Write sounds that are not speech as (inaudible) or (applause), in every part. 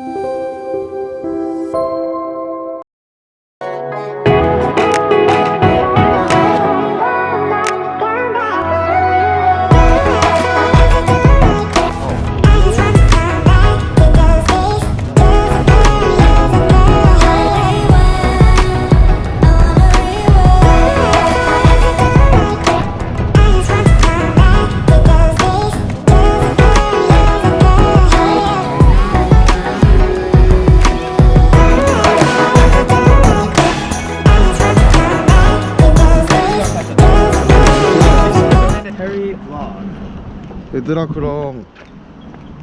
해리 얘들아 그럼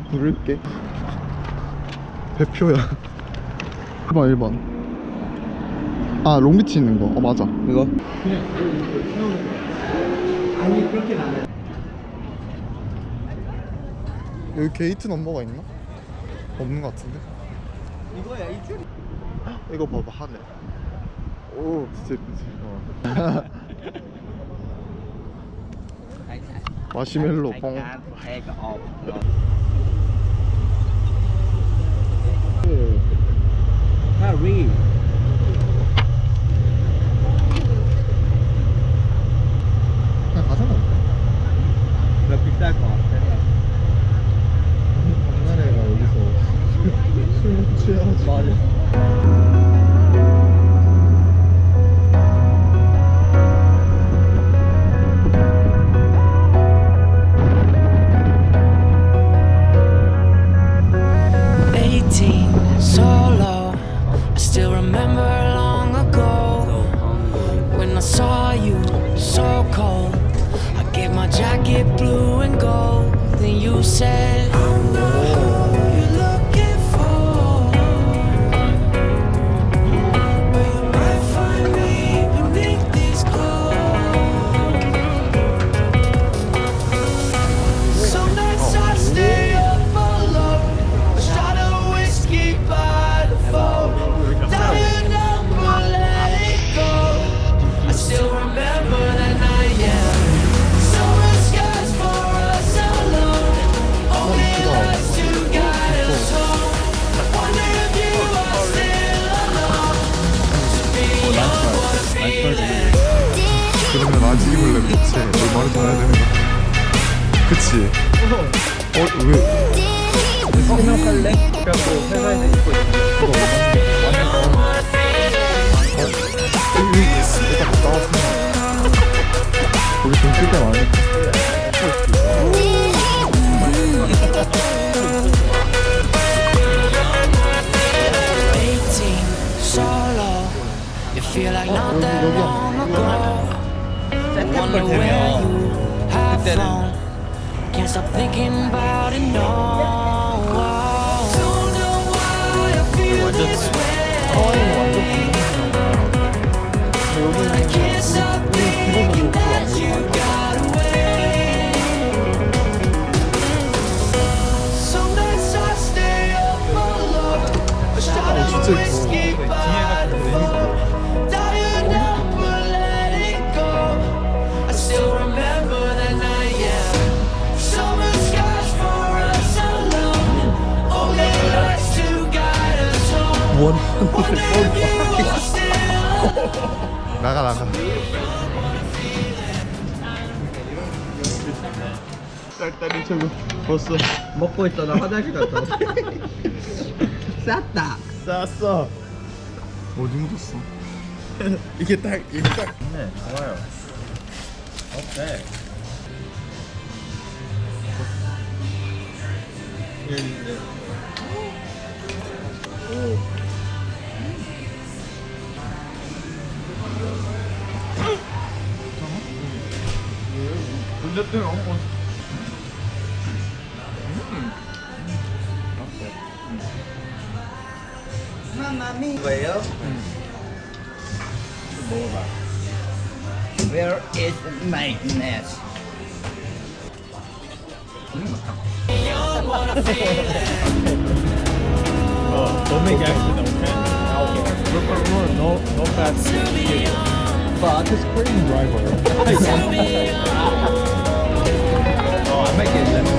부를게. 배표야. 1번 1번. 아 롱비치 있는 거어 맞아. 이거? 아니 그렇게는 안돼 여기 gate number가 있나? 없는 것 같은데? 이거야 이 줄이. 이거 봐봐 하늘. 오 진짜 예쁘지. 어. (laughs) 마시멜로 뻥 해리 그치 내 말을 들어야 되는 거야 그치 어 왜? 성명할래? 그래갖고 회사에서 입고 있어 여기 일단 갔다 왔으면 거기 돈쓸때 많으니까 Wonder where you have flown. Can't stop thinking about it, no. Don't know why I feel this way. Oh, still 나가 나가 딸딸이 최고 벌써 먹고 있어 나 화장실 갔다 쌌다. 쌌어. 어디 묻었어? (laughs) 이게 딱 이게 딱. 네. 좋아요. 오케이. 여기 인데 돌렸더니 어 이거예요? 먹어봐 Where is my nest? Don't make accident, okay? No, no bad But it's cream driver. Make it.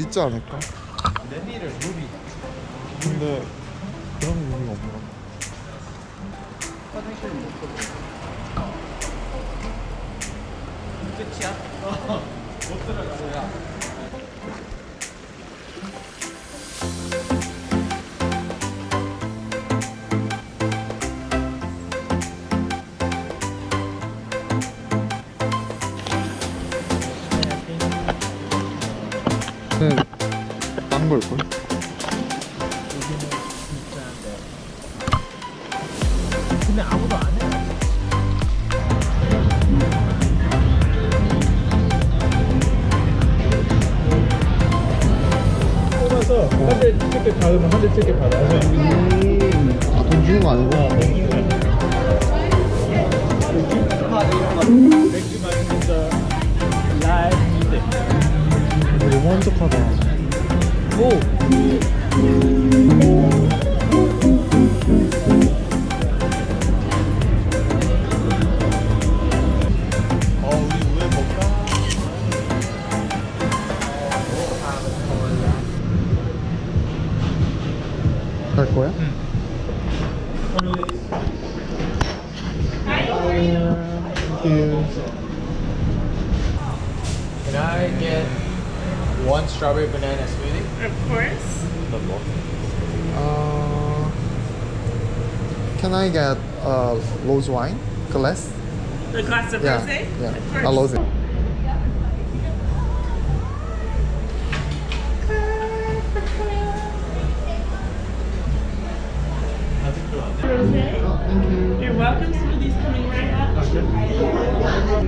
있지 않을까? 레미를 루비. 근데 그런 의미가 없나? 화장실 못 들어. 끝이야? 어. 못 들어가 야. 네, 딴걸 걸? 근데 아무도 안 해. 뽑아서 한대 티켓 받으면 한대 티켓 받아요. 아, 돈 주는 거 아니고? 맥주 마시는 저 라이브 뮤직. 너무 한적하다. 오! 어, 우리 왜 먹까? 갈 거야? Can I get one strawberry banana smoothie? Of course. Uh, can I get uh, rose wine glass? A glass of Yeah, rosé? yeah, Of course. a rose. Rosé. You're welcome. Smoothie's coming right up.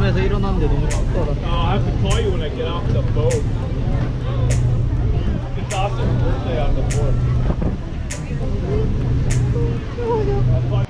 잠에서 일어났는데 너무 춥더라. Oh, I have to call you when I get off the boat. It's Austin's birthday on the 4th. That's why